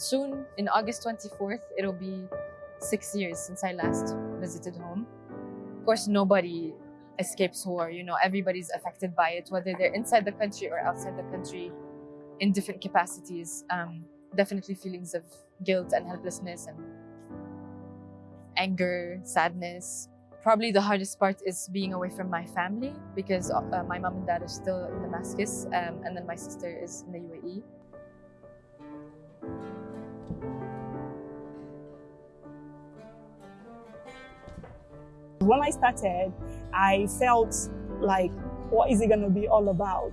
soon, in August 24th, it'll be six years since I last visited home. Of course, nobody escapes war. You know, everybody's affected by it, whether they're inside the country or outside the country in different capacities. Um, definitely feelings of guilt and helplessness and anger, sadness. Probably the hardest part is being away from my family because uh, my mom and dad are still in Damascus um, and then my sister is in the UAE. When I started, I felt like, what is it going to be all about?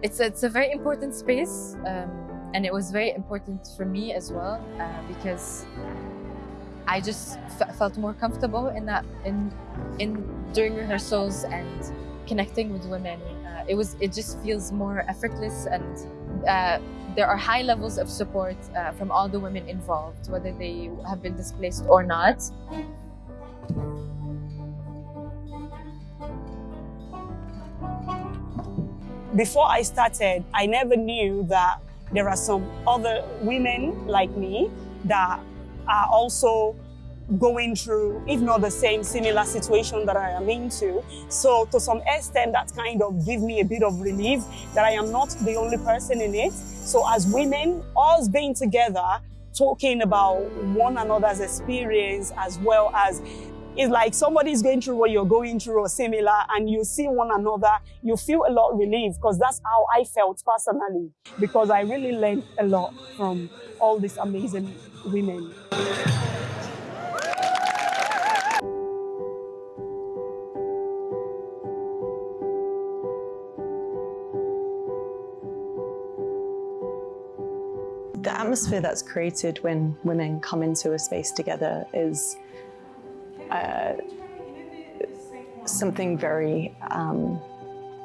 It's a, it's a very important space um, and it was very important for me as well uh, because I just felt more comfortable in that in in during rehearsals and connecting with women. Uh, it was it just feels more effortless and uh, there are high levels of support uh, from all the women involved, whether they have been displaced or not. Before I started, I never knew that there are some other women like me that are also going through, if not the same, similar situation that I am into. So to some extent, that kind of give me a bit of relief that I am not the only person in it. So as women, us being together, talking about one another's experience as well as it's like somebody's going through what you're going through or similar and you see one another, you feel a lot relieved because that's how I felt personally because I really learned a lot from all these amazing women. The atmosphere that's created when women come into a space together is uh, something very um,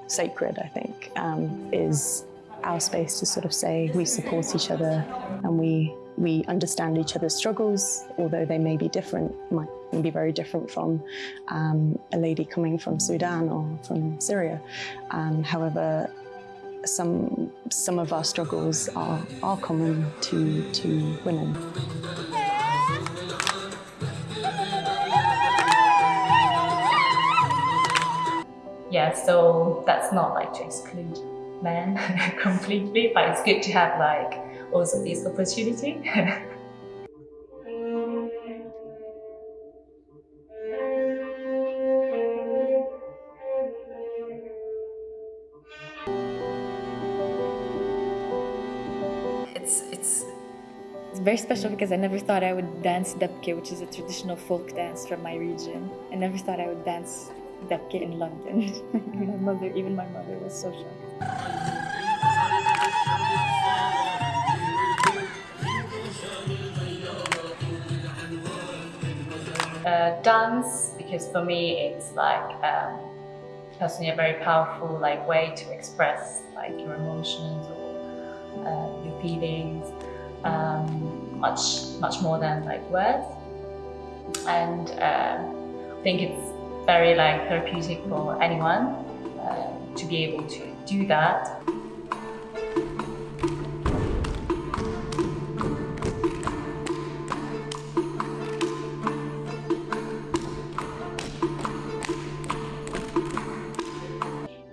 sacred, I think, um, is our space to sort of say we support each other and we we understand each other's struggles, although they may be different, might be very different from um, a lady coming from Sudan or from Syria. Um, however, some some of our struggles are, are common to, to women. Yeah, so that's not like to exclude men completely, but it's good to have like also this opportunity. it's it's very special because I never thought I would dance Dabke, which is a traditional folk dance from my region. I never thought I would dance Dabke in London. my mother, even my mother was so shocked. Uh, dance, because for me it's like um, personally a very powerful like way to express like your emotions or uh, your feelings um, much much more than like words and uh, I think it's very like therapeutic for anyone uh, to be able to do that.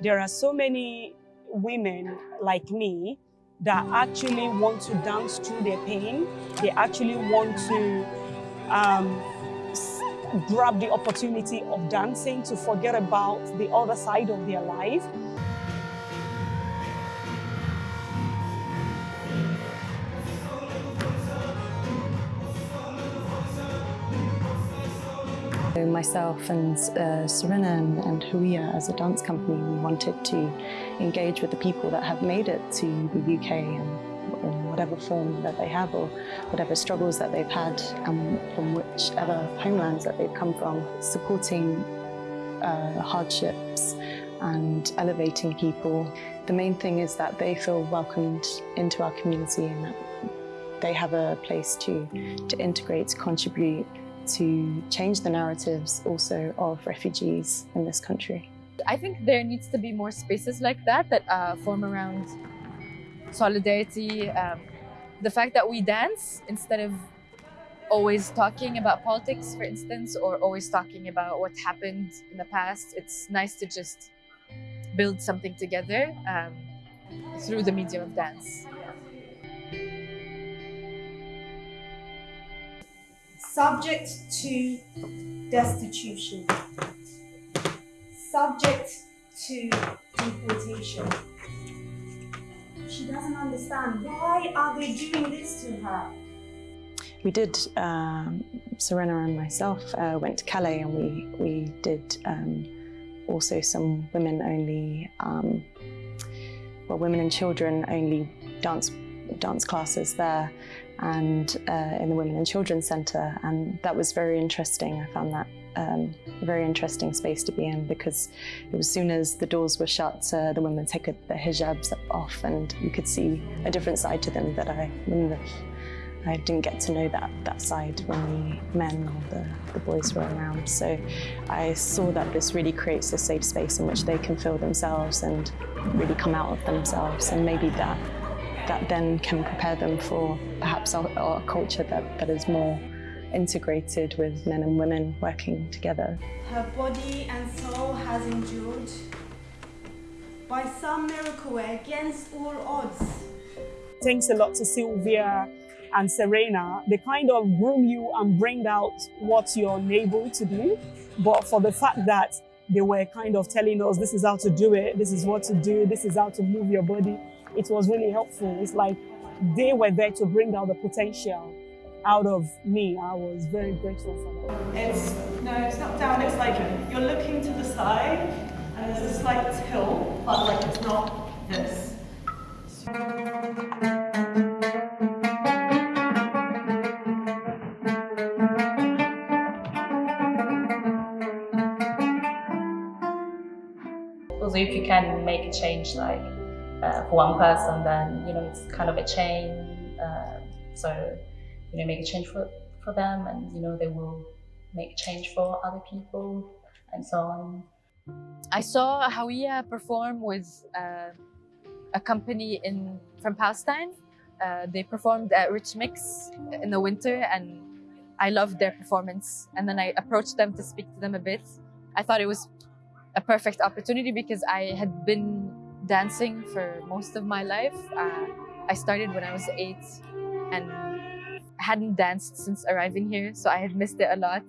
There are so many women like me that actually want to dance through their pain. They actually want to um, grab the opportunity of dancing to forget about the other side of their life. Myself and uh, Serena and, and Hawiya as a dance company, we wanted to engage with the people that have made it to the UK and whatever form that they have or whatever struggles that they've had and from whichever homelands that they've come from, supporting uh, hardships and elevating people. The main thing is that they feel welcomed into our community and that they have a place to, to integrate, to contribute, to change the narratives also of refugees in this country. I think there needs to be more spaces like that that uh, form around solidarity, um, the fact that we dance instead of always talking about politics, for instance, or always talking about what happened in the past, it's nice to just build something together um, through the medium of dance. Subject to destitution. Subject to deportation. She doesn't understand. Why are they doing this to her? We did, um, Serena and myself uh, went to Calais and we, we did um, also some women-only, um, well, women and children only dance dance classes there and uh, in the Women and Children Centre and that was very interesting. I found that um, a very interesting space to be in because as soon as the doors were shut, uh, the women take their hijabs off and you could see a different side to them that I I didn't get to know that, that side when the men or the, the boys were around. So I saw that this really creates a safe space in which they can feel themselves and really come out of themselves. And maybe that, that then can prepare them for perhaps a culture that, that is more integrated with men and women working together. Her body and soul has endured by some miracle way against all odds. Thanks a lot to Sylvia and Serena, they kind of groom you and bring out what you're unable to do. But for the fact that they were kind of telling us this is how to do it, this is what to do, this is how to move your body, it was really helpful. It's like they were there to bring out the potential out of me. I was very grateful for that. It's, no, it's not down, it's like you're looking to the side and there's a slight tilt, but like it's not this. Also, if you can make a change, like uh, for one person, then you know it's kind of a chain. Uh, so you know, make a change for for them, and you know they will make change for other people, and so on. I saw Hawiya perform with uh, a company in from Palestine. Uh, they performed at Rich Mix in the winter, and I loved their performance. And then I approached them to speak to them a bit. I thought it was a perfect opportunity because I had been dancing for most of my life. Uh, I started when I was eight and hadn't danced since arriving here, so I had missed it a lot.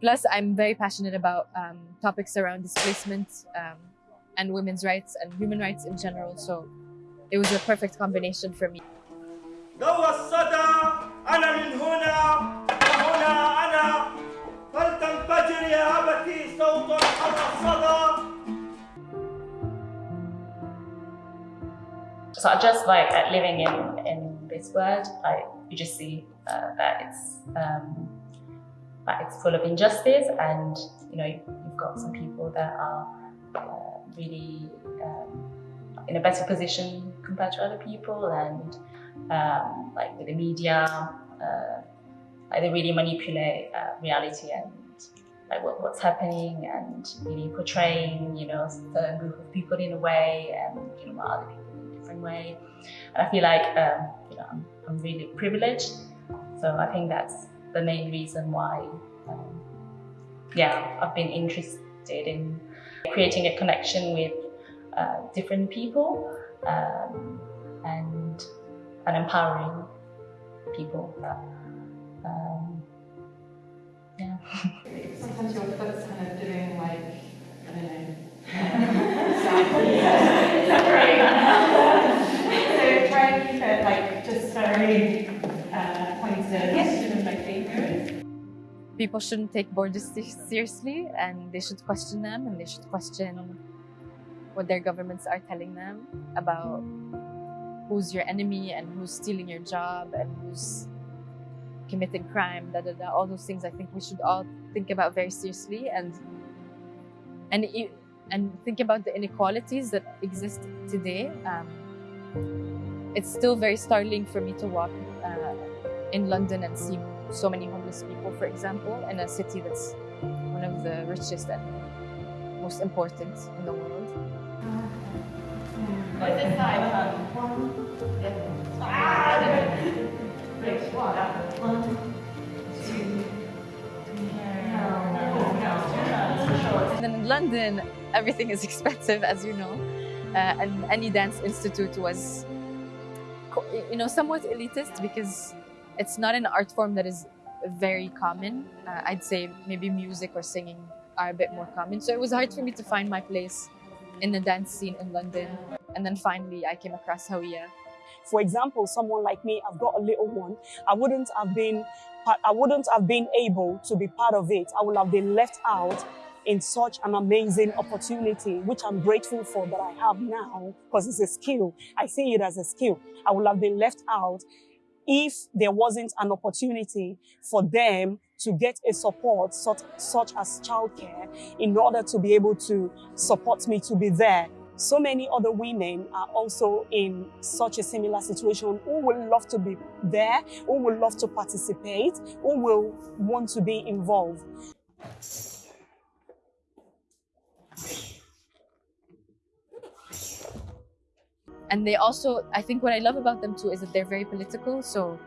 Plus, I'm very passionate about um, topics around displacement um, and women's rights and human rights in general, so it was a perfect combination for me. So I just like living in, in this world, like you just see uh, that it's um, that it's full of injustice, and you know you've got some people that are uh, really um, in a better position compared to other people, and um, like with the media, uh, like they really manipulate uh, reality and like what, what's happening, and really portraying you know a group of people in a way, and you know other people in a different way. And I feel like um, you know I'm, really privileged, so I think that's the main reason why. Um, yeah, I've been interested in creating a connection with uh, different people um, and and empowering people. Um, yeah. Sometimes your foot's kind of doing like I don't know. very uh, pointed yes. like People shouldn't take borders seriously and they should question them and they should question what their governments are telling them about who's your enemy and who's stealing your job and who's committing crime, da, da, da, all those things I think we should all think about very seriously and and and think about the inequalities that exist today. Um, it's still very startling for me to walk uh, in London and see so many homeless people, for example, in a city that's one of the richest and most important in the world. In London, everything is expensive, as you know. Uh, and any dance institute was, you know, somewhat elitist because it's not an art form that is very common. Uh, I'd say maybe music or singing are a bit more common. So it was hard for me to find my place in the dance scene in London. And then finally, I came across Hawiya. For example, someone like me, I've got a little one. I wouldn't have been, I wouldn't have been able to be part of it. I would have been left out in such an amazing opportunity, which I'm grateful for that I have now because it's a skill. I see it as a skill. I would have been left out if there wasn't an opportunity for them to get a support such, such as childcare in order to be able to support me to be there. So many other women are also in such a similar situation who would love to be there, who would love to participate, who will want to be involved. And they also, I think what I love about them too is that they're very political. So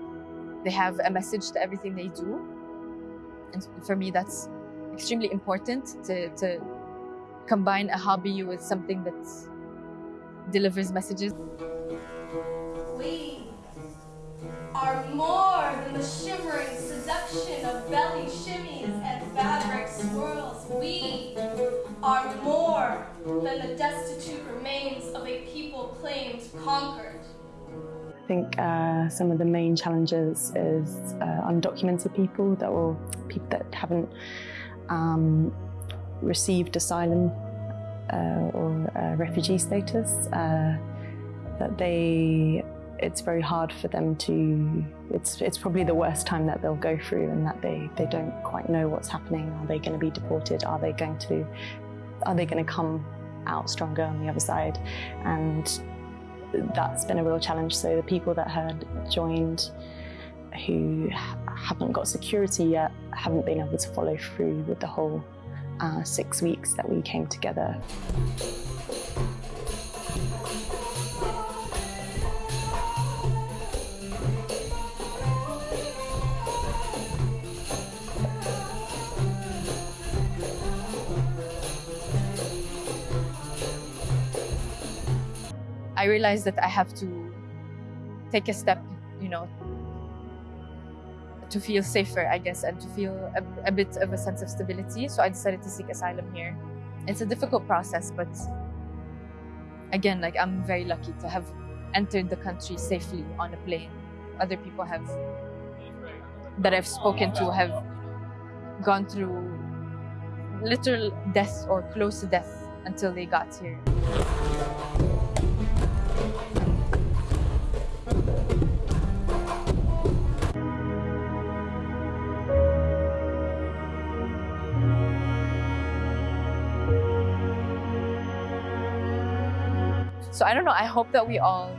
they have a message to everything they do. And for me, that's extremely important to, to combine a hobby with something that delivers messages. We are more than the shimmering seduction of belly shimmies and fabric swirls. We are more than the destitute remains of a people claimed conquered. I think uh, some of the main challenges is uh, undocumented people that or people that haven't um, received asylum uh, or uh, refugee status. Uh, that they, it's very hard for them to. It's it's probably the worst time that they'll go through, and that they they don't quite know what's happening. Are they going to be deported? Are they going to? Are they going to come out stronger on the other side? And that's been a real challenge. So the people that had joined who haven't got security yet haven't been able to follow through with the whole uh, six weeks that we came together. I realized that I have to take a step, you know, to feel safer, I guess, and to feel a, a bit of a sense of stability. So I decided to seek asylum here. It's a difficult process, but again, like I'm very lucky to have entered the country safely on a plane. Other people have that I've spoken to have gone through literal death or close to death until they got here. So I don't know. I hope that we all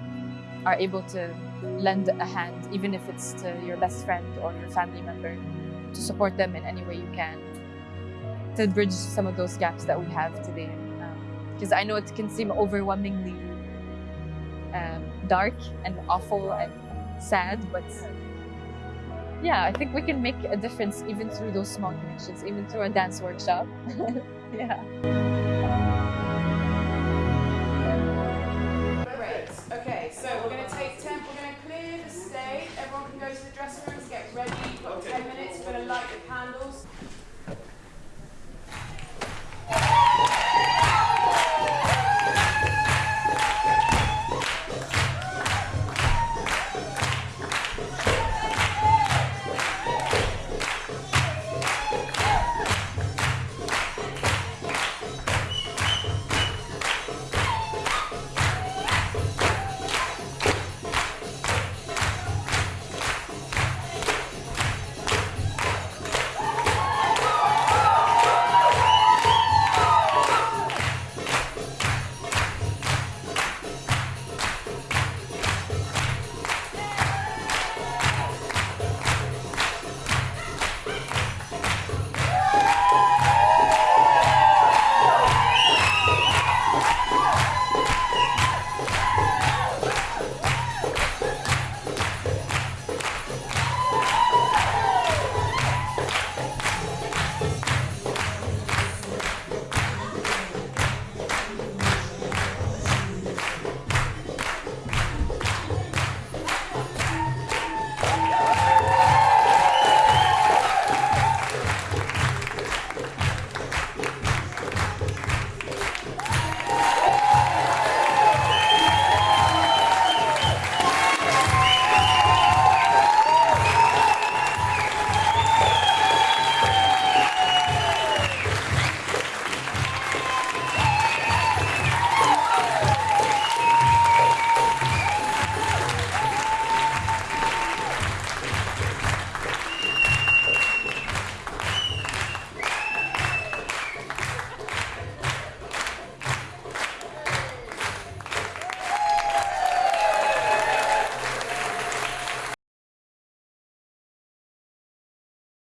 are able to lend a hand, even if it's to your best friend or your family member, to support them in any way you can, to bridge some of those gaps that we have today. Because I know it can seem overwhelmingly um, dark and awful and sad, but yeah, I think we can make a difference even through those small connections, even through a dance workshop. yeah. Everyone can go to the dressing rooms, get ready. You've got 10 minutes. We're going to light the candles.